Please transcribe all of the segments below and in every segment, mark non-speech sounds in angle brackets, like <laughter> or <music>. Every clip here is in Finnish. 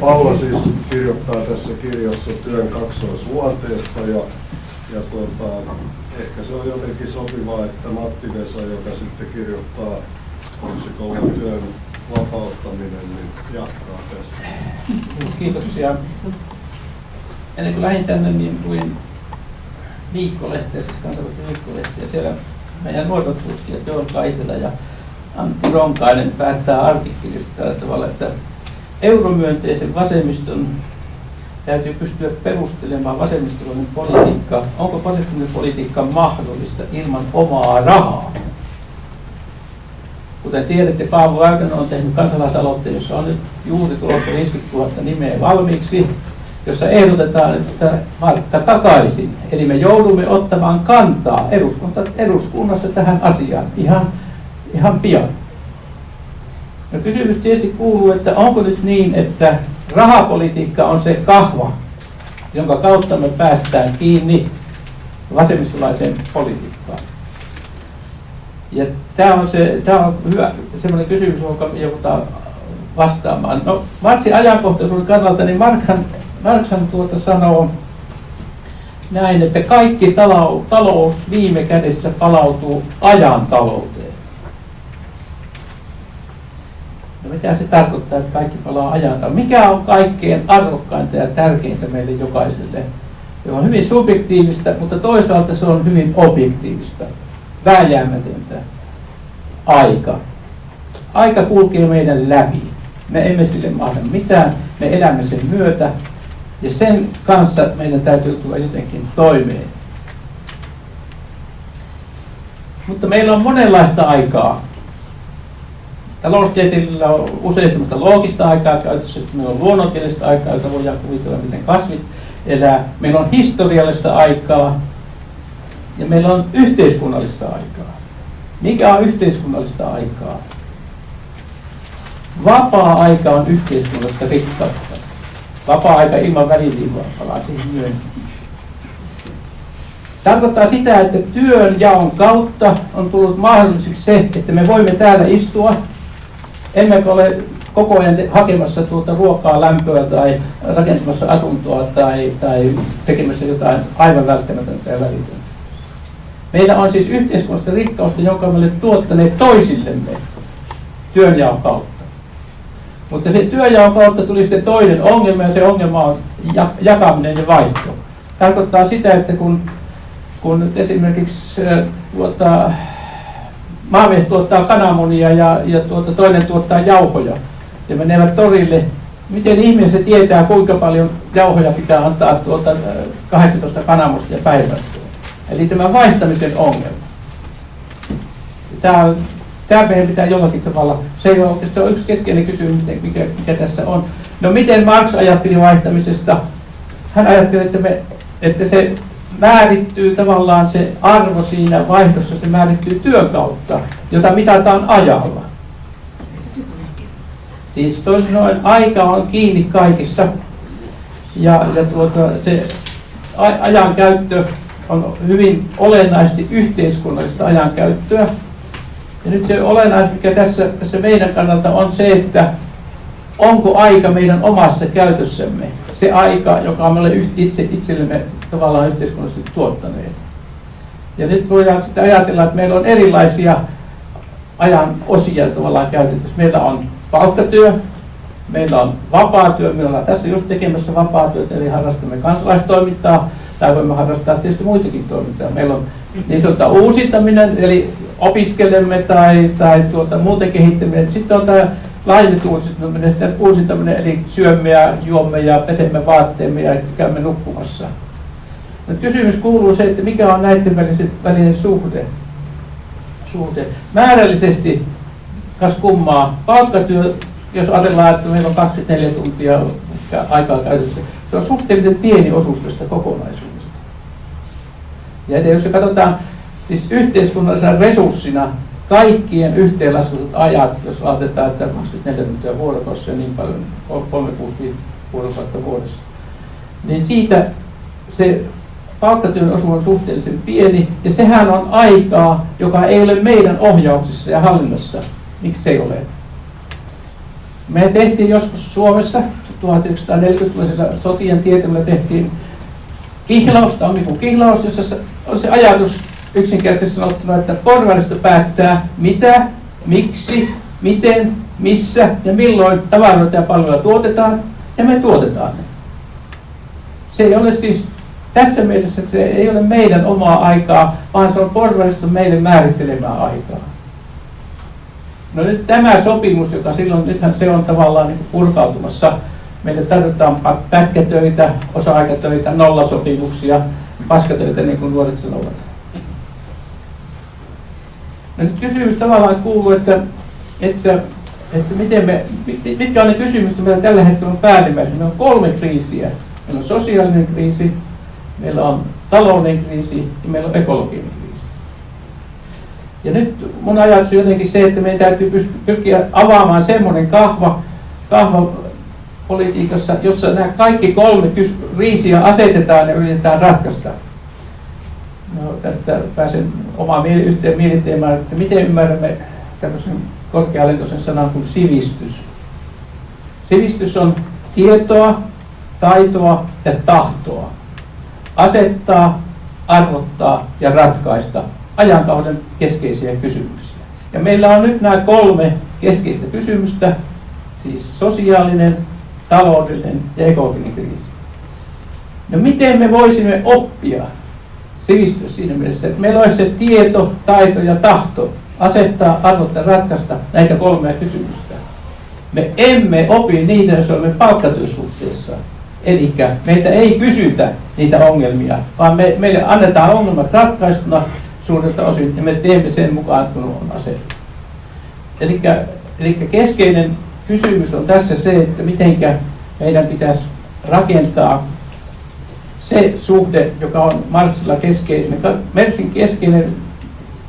Paula siis kirjoittaa tässä kirjassa työn kaksoisluonteesta ja, ja tuota, ehkä se on jotenkin sopivaa, että Matti Vesa, joka sitten kirjoittaa Korsikolan työn vapauttaminen, niin jatkaa tässä. Kiitoksia. Ennen kuin lähdin tänne, niin luin viikkolehteä, siis kansainvälistä viikkolehteä. Siellä meidän nuorisotutkijat Joel Kaitila ja Antti Ronkainen päättää artikkelista tavalla, että euromyönteisen vasemmiston täytyy pystyä perustelemaan vasemmistolainen politiikka. Onko vasemmistolainen politiikka mahdollista ilman omaa rahaa? Kuten tiedätte, Paavo Väyrynen on tehnyt kansalaisaloitteen, jossa on nyt juuri tulossa 50 000 nimeä valmiiksi, jossa ehdotetaan, että markka takaisin. Eli me joudumme ottamaan kantaa eduskunnassa tähän asiaan ihan, ihan pian. No kysymys tietysti kuuluu, että onko nyt niin, että rahapolitiikka on se kahva, jonka kautta me päästään kiinni vasemmistolaiseen politiikkaan. Ja tämä on, se, tämä on hyvä sellainen kysymys, jonka joudutaan vastaamaan. No, Matsin ajankohtaisuuden kannalta, niin Markhan, Markhan tuota sanoo näin, että kaikki talous, talous viime kädessä palautuu ajan talouteen. No mitä se tarkoittaa, että kaikki palaa ajan Mikä on kaikkein arvokkainta ja tärkeintä meille jokaiselle? Se on hyvin subjektiivista, mutta toisaalta se on hyvin objektiivista vääjäämätöntä aika. Aika kulkee meidän läpi. Me emme sille mahda mitään, me elämme sen myötä ja sen kanssa meidän täytyy tulla jotenkin toimeen. Mutta meillä on monenlaista aikaa. Taloustieteellä on usein sellaista loogista aikaa käytössä, että meillä on luonnontieteellistä aikaa, jota voidaan kuvitella, miten kasvit elää. Meillä on historiallista aikaa, ja meillä on yhteiskunnallista aikaa. Mikä on yhteiskunnallista aikaa? Vapaa-aika on yhteiskunnallista rikkautta. Vapaa-aika ilman väliviivaa, palaa siihen myöhemmin. Tarkoittaa sitä, että työn jaon kautta on tullut mahdolliseksi se, että me voimme täällä istua, emmekä ole koko ajan hakemassa tuota ruokaa, lämpöä tai rakentamassa asuntoa tai, tai tekemässä jotain aivan välttämätöntä ja välitöntä. Meillä on siis yhteiskunnallista rikkausta, jonka me olemme tuottaneet toisillemme työnjaon kautta. Mutta se työnjaon kautta tuli sitten toinen ongelma ja se ongelma on jakaminen ja vaihto. Tarkoittaa sitä, että kun, kun esimerkiksi tuota, maamies tuottaa kananmunia ja, ja tuota, toinen tuottaa jauhoja ja menevät torille, miten ihminen se tietää, kuinka paljon jauhoja pitää antaa tuota 18 kananmustia päivästä? Eli tämä vaihtamisen ongelma. Tämä, tämä meidän pitää jollakin tavalla, se on, se on yksi keskeinen kysymys, mikä, mikä tässä on. No miten Marx ajatteli vaihtamisesta? Hän ajatteli, että, me, että se määrittyy tavallaan se arvo siinä vaihdossa, se määrittyy työn kautta, jota mitataan ajalla. Siis toisin sanoen aika on kiinni kaikissa ja, ja tuota, se ajan käyttö on hyvin olennaisesti yhteiskunnallista ajankäyttöä. Ja nyt se olennaista, mikä tässä, tässä meidän kannalta on se, että onko aika meidän omassa käytössämme se aika, joka me olemme itse itsellemme tavallaan yhteiskunnallisesti tuottaneet. Ja nyt voidaan sitten ajatella, että meillä on erilaisia ajan osia tavallaan käytettävissä. Meillä on palkkatyö, meillä on vapaatyö, me ollaan tässä just tekemässä vapaatyötä, eli harrastamme kansalaistoimintaa, tai voimme harrastaa tietysti muitakin toimintoja. Meillä on niin sanottu uusintaminen, eli opiskelemme tai, tai tuota, muuten kehittäminen. Sitten on tämä laajennettu uusintaminen, sitten uusintaminen, eli syömme ja juomme ja pesemme vaatteemme ja käymme nukkumassa. No, kysymys kuuluu se, että mikä on näiden välinen suhde. suhde. Määrällisesti, kas kummaa, palkkatyö, jos ajatellaan, että meillä on 24 tuntia aikaa käytössä, se on suhteellisen pieni osuus tästä kokonaisuudesta. Ja jos se katsotaan siis yhteiskunnallisena resurssina kaikkien yhteenlaskutut ajat, jos laitetaan, että 24 tuntia vuorokaudessa ja niin paljon, 365 vuorokautta vuodessa, niin siitä se palkkatyön osuus on suhteellisen pieni, ja sehän on aikaa, joka ei ole meidän ohjauksessa ja hallinnassa. Miksi ei ole? Me tehtiin joskus Suomessa 1940-luvulla sotien tietämällä tehtiin kihlaus, tammikuun kihlaus, jossa on se ajatus yksinkertaisesti sanottuna, että porvaristo päättää mitä, miksi, miten, missä ja milloin tavaroita ja palveluja tuotetaan, ja me tuotetaan ne. Se ei ole siis, tässä mielessä se ei ole meidän omaa aikaa, vaan se on porvaristo meille määrittelemää aikaa. No nyt tämä sopimus, joka silloin, nythän se on tavallaan niin purkautumassa. Meille tarvitaan pätkätöitä, osa-aikatöitä, nollasopimuksia, paskatöitä, niin kuin nuoret sanovat. No nyt kysymys tavallaan kuuluu, että, että, että miten me, mitkä on ne kysymykset, meillä tällä hetkellä on päällimmäisenä. Meillä on kolme kriisiä. Meillä on sosiaalinen kriisi, meillä on talouden kriisi ja meillä on ekologinen kriisi. Ja nyt mun ajatus on jotenkin se, että meidän täytyy pyrkiä avaamaan semmoinen kahva, kahva politiikassa, jossa nämä kaikki kolme kriisiä asetetaan ja yritetään ratkaista. No, tästä pääsen omaan yhteen mieliteemaan, että miten ymmärrämme tämmöisen korkealentoisen sanan kuin sivistys. Sivistys on tietoa, taitoa ja tahtoa. Asettaa, arvottaa ja ratkaista ajankauden keskeisiä kysymyksiä. Ja meillä on nyt nämä kolme keskeistä kysymystä, siis sosiaalinen, taloudellinen ja ekologinen kriisi. No miten me voisimme oppia sivistys siinä mielessä, että meillä olisi se tieto, taito ja tahto asettaa, arvottaa, ratkaista näitä kolmea kysymystä. Me emme opi niitä, jos olemme palkkatyösuhteessa. Eli meitä ei kysytä niitä ongelmia, vaan me, meille annetaan ongelmat ratkaistuna suurelta osin ja me teemme sen mukaan, kun on asetettu. Eli, keskeinen kysymys on tässä se, että miten meidän pitäisi rakentaa se suhde, joka on Marxilla keskeinen. Marxin keskeinen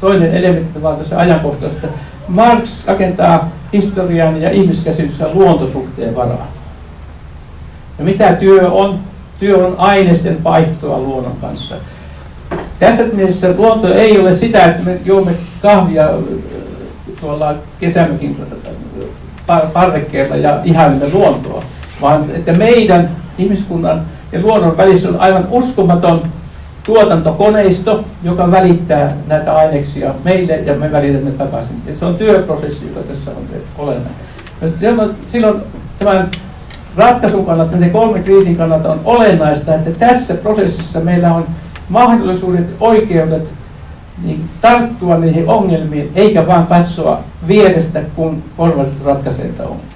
toinen elementti vaan tässä ajankohtaisesta. Marx rakentaa historian ja ihmiskäsityksen luontosuhteen varaan. Ja mitä työ on? Työ on aineisten vaihtoa luonnon kanssa. Tässä mielessä luonto ei ole sitä, että me juomme kahvia äh, tuolla kesämökin parvekkeella ja ihailemme luontoa, vaan että meidän ihmiskunnan ja luonnon välissä on aivan uskomaton tuotantokoneisto, joka välittää näitä aineksia meille ja me välitämme takaisin. Ja se on työprosessi, joka tässä on olennainen. Silloin, tämän ratkaisun kannalta, näiden kolme kriisin kannalta on olennaista, että tässä prosessissa meillä on mahdollisuudet, oikeudet niin tarttua niihin ongelmiin, eikä vaan katsoa vierestä, kun porvalliset ratkaisee ongelmia.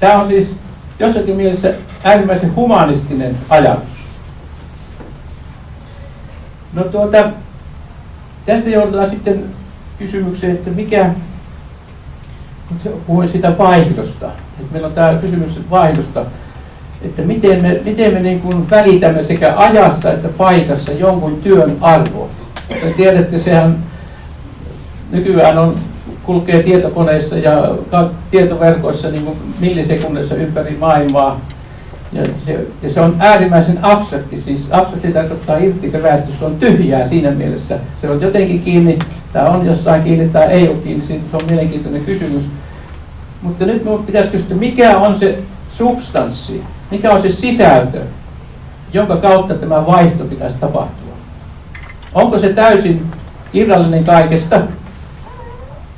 Tämä on siis jossakin mielessä äärimmäisen humanistinen ajatus. No tuota, tästä joudutaan sitten kysymykseen, että mikä, puhuin sitä vaihdosta, että meillä on tämä kysymys vaihdosta, että miten me, miten me niin kuin välitämme sekä ajassa että paikassa jonkun työn arvoa. Te tiedätte, sehän nykyään on kulkee tietokoneissa ja tietoverkoissa niin kuin millisekunnissa ympäri maailmaa. Ja se, ja se on äärimmäisen abstrakti, siis abstrakti tarkoittaa irtikeräistä, se on tyhjää siinä mielessä. Se on jotenkin kiinni, tämä on jossain kiinni tai ei ole kiinni, se on mielenkiintoinen kysymys. Mutta nyt minun pitäisi kysyä, mikä on se substanssi, mikä on se sisältö, jonka kautta tämä vaihto pitäisi tapahtua. Onko se täysin irrallinen kaikesta,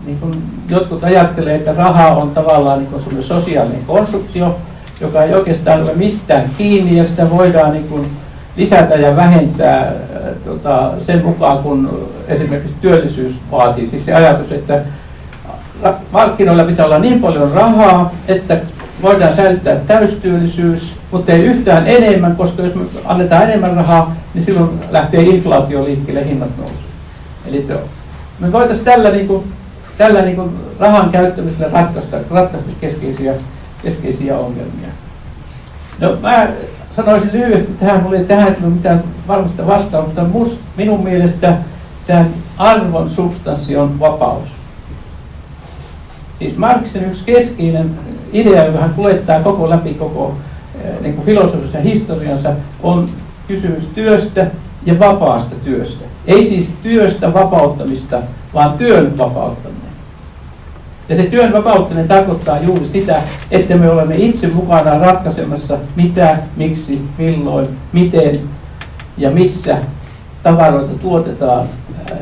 niin kuin jotkut ajattelee, että raha on tavallaan niin kuin sosiaalinen konstruktio, joka ei oikeastaan ole mistään kiinni ja sitä voidaan niin kuin lisätä ja vähentää äh, tota, sen mukaan, kun esimerkiksi työllisyys vaatii. Siis se ajatus, että markkinoilla pitää olla niin paljon rahaa, että voidaan säilyttää täystyöllisyys, mutta ei yhtään enemmän, koska jos me annetaan enemmän rahaa, niin silloin lähtee inflaatio liikkeelle, hinnat nousu. Eli me voitaisiin tällä niin kuin tällä niin kuin rahan käyttämisellä ratkaista, ratkaista keskeisiä, keskeisiä ongelmia. No mä sanoisin lyhyesti tähän, mulla ei tähän ole mitään varmasta vastaa, mutta must, minun mielestä tämän arvon substanssi on vapaus. Siis Marxin yksi keskeinen idea, joka hän kuljettaa koko läpi koko eh, niin kuin filosofisen historiansa, on kysymys työstä ja vapaasta työstä. Ei siis työstä vapauttamista, vaan työn vapauttamista. Ja se työn vapauttaminen tarkoittaa juuri sitä, että me olemme itse mukana ratkaisemassa mitä, miksi, milloin, miten ja missä tavaroita tuotetaan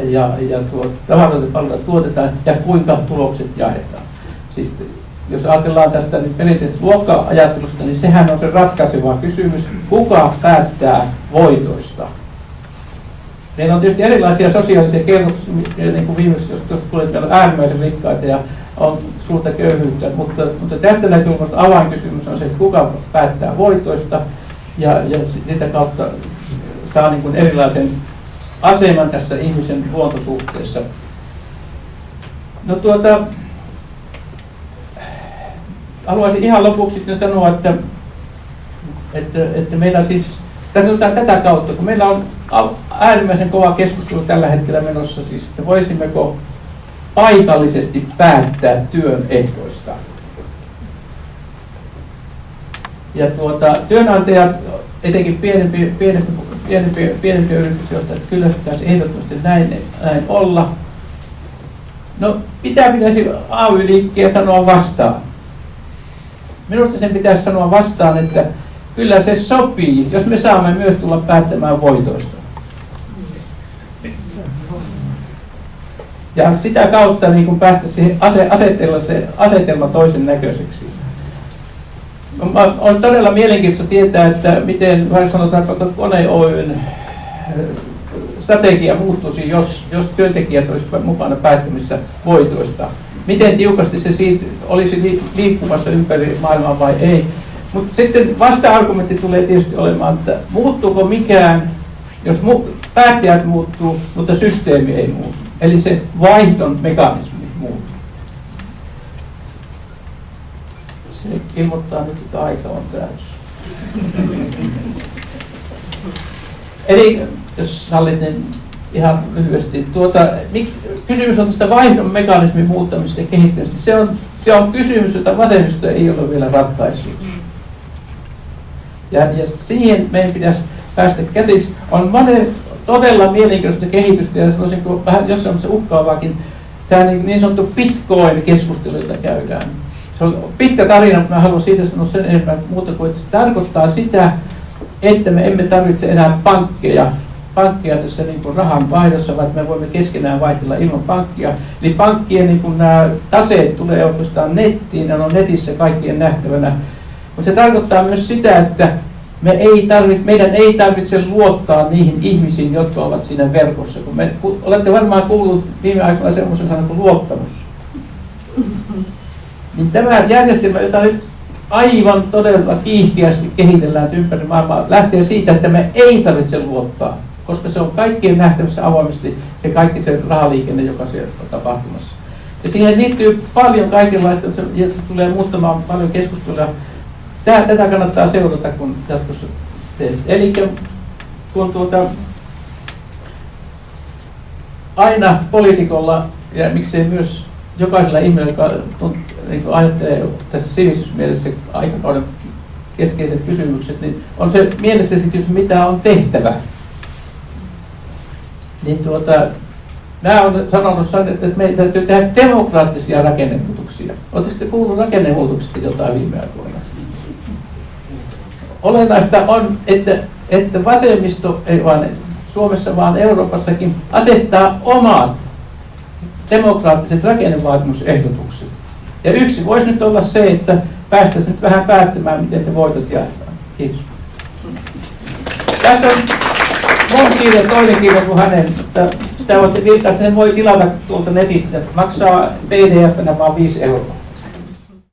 ja, ja tuo, tavaroita palveluita tuotetaan ja kuinka tulokset jaetaan. Siis jos ajatellaan tästä nyt perinteisestä luokka-ajattelusta, niin sehän on se ratkaiseva kysymys, kuka päättää voitoista. Meillä on tietysti erilaisia sosiaalisia kerroksia, niin kuin viimeksi, jos tuosta tulee, on äärimmäisen rikkaita ja on suurta köyhyyttä, mutta, mutta tästä näkökulmasta avainkysymys on se, että kuka päättää voitoista ja, ja sitä kautta saa niin kuin erilaisen aseman tässä ihmisen luontosuhteessa. No tuota, haluaisin ihan lopuksi sitten sanoa, että, että, että meillä siis, tässä on tätä kautta, kun meillä on äärimmäisen kova keskustelu tällä hetkellä menossa, siis, että voisimmeko paikallisesti päättää työn ehdoista. Ja tuota, työnantajat, etenkin pienempi, pienempi, pienempi, pienempi yritysjohtajat, kyllä pitäisi ehdottomasti näin, näin olla. No, mitä pitäisi AY-liikkeen sanoa vastaan? Minusta sen pitäisi sanoa vastaan, että kyllä se sopii, jos me saamme myös tulla päättämään voitoista. Ja sitä kautta niin kun päästä siihen ase, asetella se asetelma toisen näköiseksi. On todella mielenkiintoista tietää, että miten vaikka sanotaan Kone Oyn strategia muuttuisi, jos, jos työntekijät olisivat mukana päättämissä voitoista miten tiukasti se siitä olisi liikkumassa ympäri maailmaa vai ei. Mutta sitten vasta-argumentti tulee tietysti olemaan, että muuttuuko mikään, jos mu- päättäjät muuttuu, mutta systeemi ei muutu. Eli se vaihdon mekanismi muuttuu. Se ilmoittaa nyt, että aika on täys. <laughs> Eli jos sallit, niin ihan lyhyesti. Tuota, kysymys on tästä vaihdon mekanismin muuttamisesta ja kehittämisestä. Se on, se on kysymys, jota vasemmisto ei ole vielä ratkaissut. Ja, ja siihen meidän pitäisi päästä käsiksi. On monen todella mielenkiintoista kehitystä ja sanoisinko vähän jossain se uhkaavaakin tämä niin, niin sanottu Bitcoin-keskustelu, jota käydään. Se on pitkä tarina, mutta mä haluan siitä sanoa sen enemmän muuta kuin, että se tarkoittaa sitä, että me emme tarvitse enää pankkeja pankkia tässä niin kuin rahan vaihdossa, vaan me voimme keskenään vaihtella ilman pankkia. Eli pankkien niin kuin nämä taseet tulee oikeastaan nettiin, ne on netissä kaikkien nähtävänä. Mutta se tarkoittaa myös sitä, että me ei tarvitse, meidän ei tarvitse luottaa niihin ihmisiin, jotka ovat siinä verkossa. Kun me, kun olette varmaan kuullut viime aikoina semmoisen sanan kuin luottamus. <laughs> Niin tämä järjestelmä, jota nyt aivan todella kiihkeästi kehitellään ympäri maailmaa, lähtee siitä, että me ei tarvitse luottaa koska se on kaikkien nähtävissä avoimesti se kaikki se rahaliikenne, joka siellä on tapahtumassa. Ja siihen liittyy paljon kaikenlaista, ja se tulee muuttamaan paljon keskustelua. Tää, tätä kannattaa seurata, kun jatkossa teet. Eli kun tuota, aina poliitikolla, ja miksei myös jokaisella ihmisellä, joka tunt, niin ajattelee tässä sivistysmielessä aikakauden keskeiset kysymykset, niin on se mielessä se kysymys, mitä on tehtävä niin tuota, mä olen sanonut, että meidän täytyy tehdä demokraattisia rakennemuutoksia. Oletteko sitten kuullut rakennemuutoksista jotain viime aikoina? Olennaista on, että, että vasemmisto, ei vain Suomessa, vaan Euroopassakin, asettaa omat demokraattiset rakennevaatimusehdotukset. Ja yksi voisi nyt olla se, että päästäisiin nyt vähän päättämään, miten te voitot jaetaan. Kiitos. Tässä on mun kirja, toinen kirja kuin hänen, mutta sitä voitte vilkaista, sen voi tilata tuolta netistä. Maksaa pdf vaan 5 euroa.